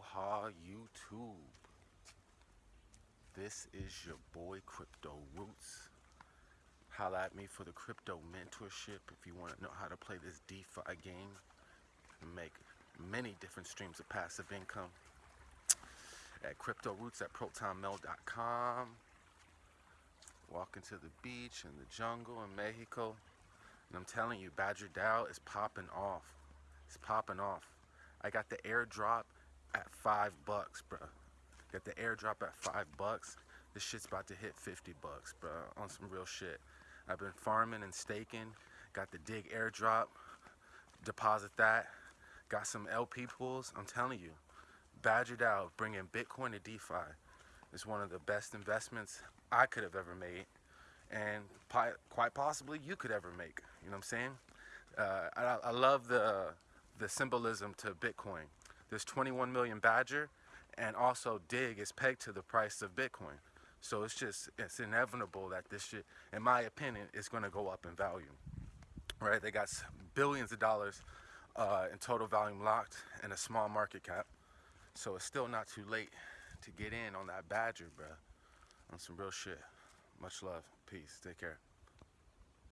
Aloha YouTube. This is your boy Crypto Roots. Holla at me for the crypto mentorship if you want to know how to play this DeFi game and make many different streams of passive income at crypto roots at protonmail.com. Walking to the beach in the jungle in Mexico. And I'm telling you, Badger DAO is popping off. It's popping off. I got the airdrop at five bucks, bro. Got the airdrop at five bucks. This shit's about to hit 50 bucks, bro, on some real shit. I've been farming and staking. Got the DIGG airdrop. Deposit that. Got some LP pools. I'm telling you, Badger DAO bringing Bitcoin to DeFi is one of the best investments I could have ever made, and quite possibly you could ever make. You know what I'm saying? Uh, I, I love the the symbolism to Bitcoin. There's 21 million Badger, and also DIGG is pegged to the price of Bitcoin. So it's just, it's inevitable that this shit, in my opinion, is going to go up in value. Right? They got billions of dollars uh, in total volume locked and a small market cap. So it's still not too late to get in on that Badger, bro. On some real shit. Much love. Peace. Take care.